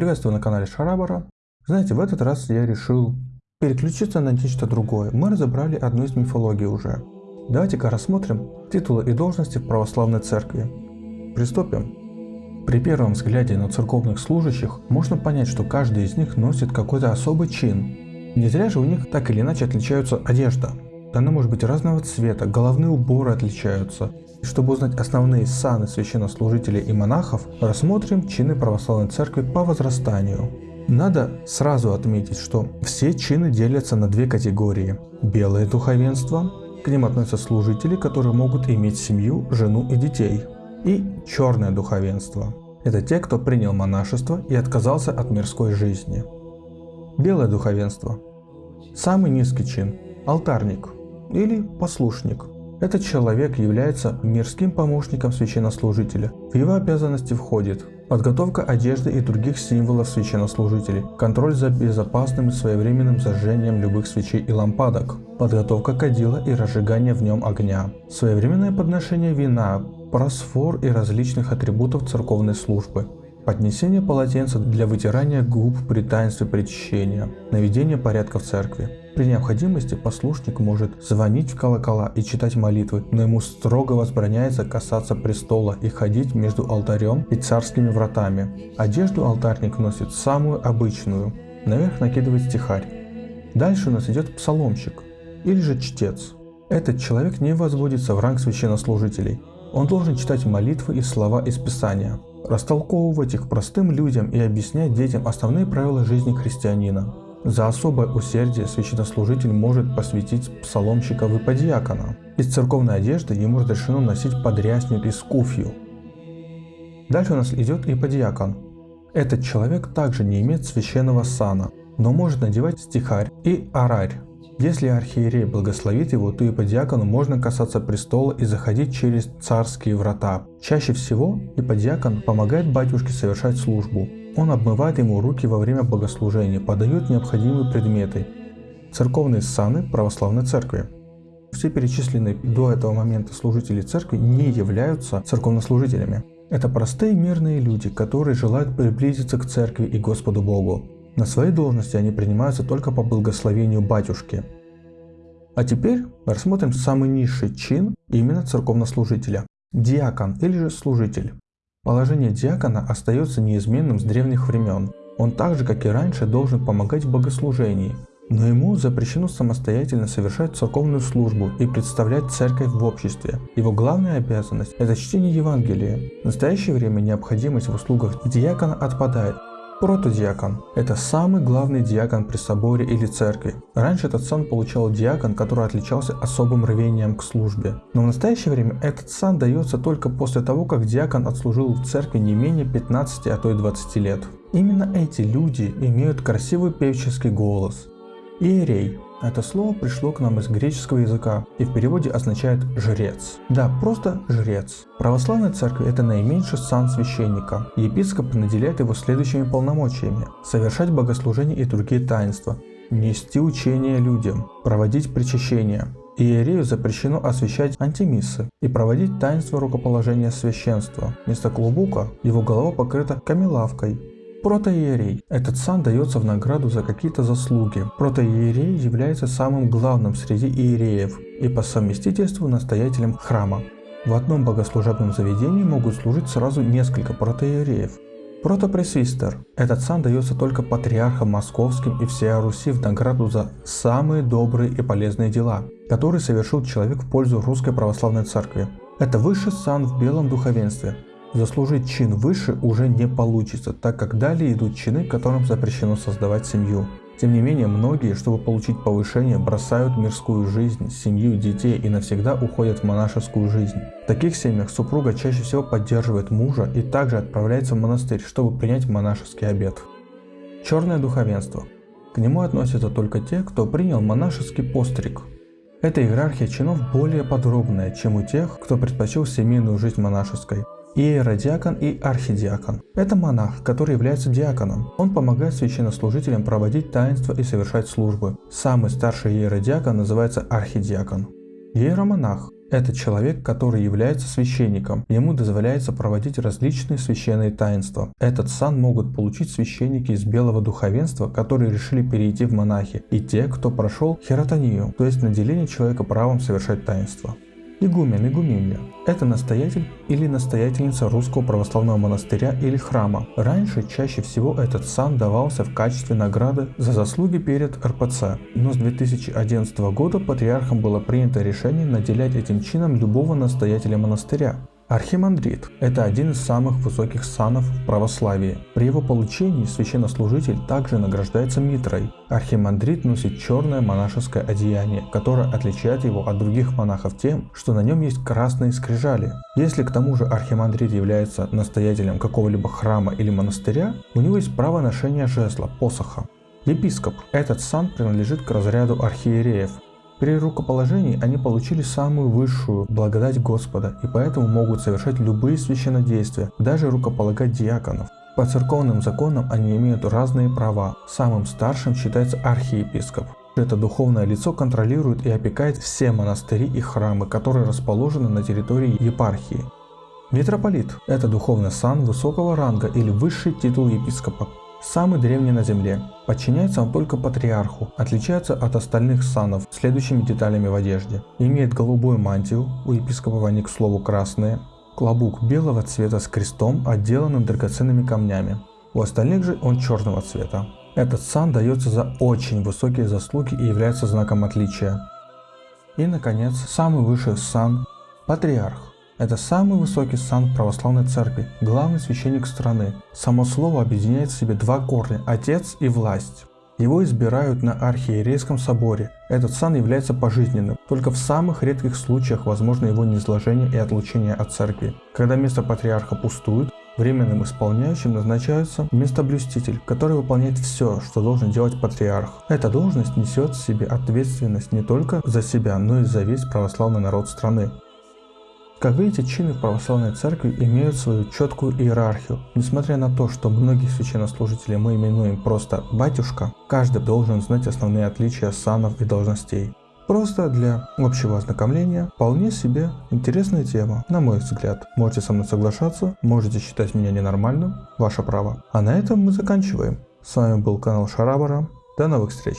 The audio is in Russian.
Приветствую на канале Шарабара. Знаете, в этот раз я решил переключиться на нечто другое. Мы разобрали одну из мифологий уже. Давайте-ка рассмотрим титулы и должности в православной церкви. Приступим. При первом взгляде на церковных служащих можно понять, что каждый из них носит какой-то особый чин. Не зря же у них так или иначе отличаются одежда. Она может быть разного цвета, головные уборы отличаются, чтобы узнать основные саны священнослужителей и монахов, рассмотрим чины православной церкви по возрастанию. Надо сразу отметить, что все чины делятся на две категории. Белое духовенство, к ним относятся служители, которые могут иметь семью, жену и детей. И черное духовенство. Это те, кто принял монашество и отказался от мирской жизни. Белое духовенство. Самый низкий чин – алтарник или послушник – этот человек является мирским помощником священнослужителя. В его обязанности входит подготовка одежды и других символов священнослужителей, контроль за безопасным и своевременным зажжением любых свечей и лампадок, подготовка кадила и разжигание в нем огня, своевременное подношение вина, просфор и различных атрибутов церковной службы, поднесение полотенца для вытирания губ при таинстве причащения, наведение порядка в церкви. При необходимости послушник может звонить в колокола и читать молитвы, но ему строго возбраняется касаться престола и ходить между алтарем и царскими вратами. Одежду алтарник носит самую обычную, наверх накидывает стихарь. Дальше у нас идет псаломщик или же чтец. Этот человек не возводится в ранг священнослужителей. Он должен читать молитвы и слова из Писания, растолковывать их простым людям и объяснять детям основные правила жизни христианина. За особое усердие священнослужитель может посвятить псаломщика в иподиакона. Из церковной одежды ему разрешено носить подрясник и скуфью. Дальше у нас идет иподиакон. Этот человек также не имеет священного сана, но может надевать стихарь и арарь. Если архиерей благословит его, то и по диакону можно касаться престола и заходить через царские врата. Чаще всего и по диакон помогает батюшке совершать службу. Он обмывает ему руки во время богослужения, подает необходимые предметы. Церковные саны православной церкви. Все перечисленные до этого момента служители церкви не являются церковнослужителями. Это простые мирные люди, которые желают приблизиться к церкви и Господу Богу. На своей должности они принимаются только по благословению батюшки. А теперь рассмотрим самый низший чин именно церковнослужителя – диакон или же служитель. Положение диакона остается неизменным с древних времен. Он так же, как и раньше, должен помогать в богослужении, но ему запрещено самостоятельно совершать церковную службу и представлять церковь в обществе. Его главная обязанность – это чтение Евангелия. В настоящее время необходимость в услугах диакона отпадает, Протодиакон – это самый главный диакон при соборе или церкви. Раньше этот сан получал диакон, который отличался особым рвением к службе. Но в настоящее время этот сан дается только после того, как диакон отслужил в церкви не менее 15, а то и 20 лет. Именно эти люди имеют красивый певческий голос. Иерей это слово пришло к нам из греческого языка и в переводе означает «жрец». Да, просто «жрец». Православная церковь – это наименьший сан священника. Епископ наделяет его следующими полномочиями – совершать богослужения и другие таинства, нести учение людям, проводить причащение. Иерею запрещено освящать антимиссы и проводить таинство рукоположения священства. Вместо клубука его голова покрыта камелавкой, Протоиерей. Этот сан дается в награду за какие-то заслуги. Протоиерей является самым главным среди иереев и по совместительству настоятелем храма. В одном богослужебном заведении могут служить сразу несколько протоиереев. Протопресвистер. Этот сан дается только патриархам московским и всея Руси в награду за самые добрые и полезные дела, которые совершил человек в пользу Русской Православной Церкви. Это высший сан в белом духовенстве, Заслужить чин выше уже не получится, так как далее идут чины, которым запрещено создавать семью. Тем не менее, многие, чтобы получить повышение, бросают мирскую жизнь, семью, детей и навсегда уходят в монашескую жизнь. В таких семьях супруга чаще всего поддерживает мужа и также отправляется в монастырь, чтобы принять монашеский обет. Черное духовенство. К нему относятся только те, кто принял монашеский постриг. Эта иерархия чинов более подробная, чем у тех, кто предпочел семейную жизнь монашеской иеродиакон и архидиакон. Это монах, который является диаконом. Он помогает священнослужителям проводить таинства и совершать службы. Самый старший иеродиакон называется архидиакон. Иеромонах. Это человек, который является священником. Ему дозволяется проводить различные священные таинства. Этот сан могут получить священники из белого духовенства, которые решили перейти в монахи, и те, кто прошел херотонию, то есть наделение человека правом совершать таинства. Игумен, игуменья – это настоятель или настоятельница русского православного монастыря или храма. Раньше чаще всего этот сан давался в качестве награды за заслуги перед РПЦ, но с 2011 года патриархом было принято решение наделять этим чином любого настоятеля монастыря. Архимандрит – это один из самых высоких санов в православии. При его получении священнослужитель также награждается митрой. Архимандрит носит черное монашеское одеяние, которое отличает его от других монахов тем, что на нем есть красные скрижали. Если к тому же архимандрит является настоятелем какого-либо храма или монастыря, у него есть право ношения жезла, посоха. Епископ. Этот сан принадлежит к разряду архиереев, при рукоположении они получили самую высшую благодать Господа и поэтому могут совершать любые священнодействия, даже рукополагать диаконов. По церковным законам они имеют разные права. Самым старшим считается архиепископ. Это духовное лицо контролирует и опекает все монастыри и храмы, которые расположены на территории епархии. Митрополит – это духовный сан высокого ранга или высший титул епископа. Самый древний на Земле. Подчиняется он только патриарху, отличается от остальных санов следующими деталями в одежде. Имеет голубую мантию, у епископов они, к слову, красные, клобук белого цвета с крестом, отделанным драгоценными камнями. У остальных же он черного цвета. Этот сан дается за очень высокие заслуги и является знаком отличия. И, наконец, самый высший сан – патриарх. Это самый высокий сан православной церкви, главный священник страны. Само слово объединяет в себе два корня – отец и власть. Его избирают на архиерейском соборе. Этот сан является пожизненным. Только в самых редких случаях возможно его низложение и отлучение от церкви. Когда место патриарха пустует, временным исполняющим назначается местоблюститель, который выполняет все, что должен делать патриарх. Эта должность несет в себе ответственность не только за себя, но и за весь православный народ страны. Как видите, чины в православной церкви имеют свою четкую иерархию. Несмотря на то, что многих священнослужителей мы именуем просто «батюшка», каждый должен знать основные отличия санов и должностей. Просто для общего ознакомления вполне себе интересная тема, на мой взгляд. Можете со мной соглашаться, можете считать меня ненормальным, ваше право. А на этом мы заканчиваем. С вами был канал Шарабара. До новых встреч!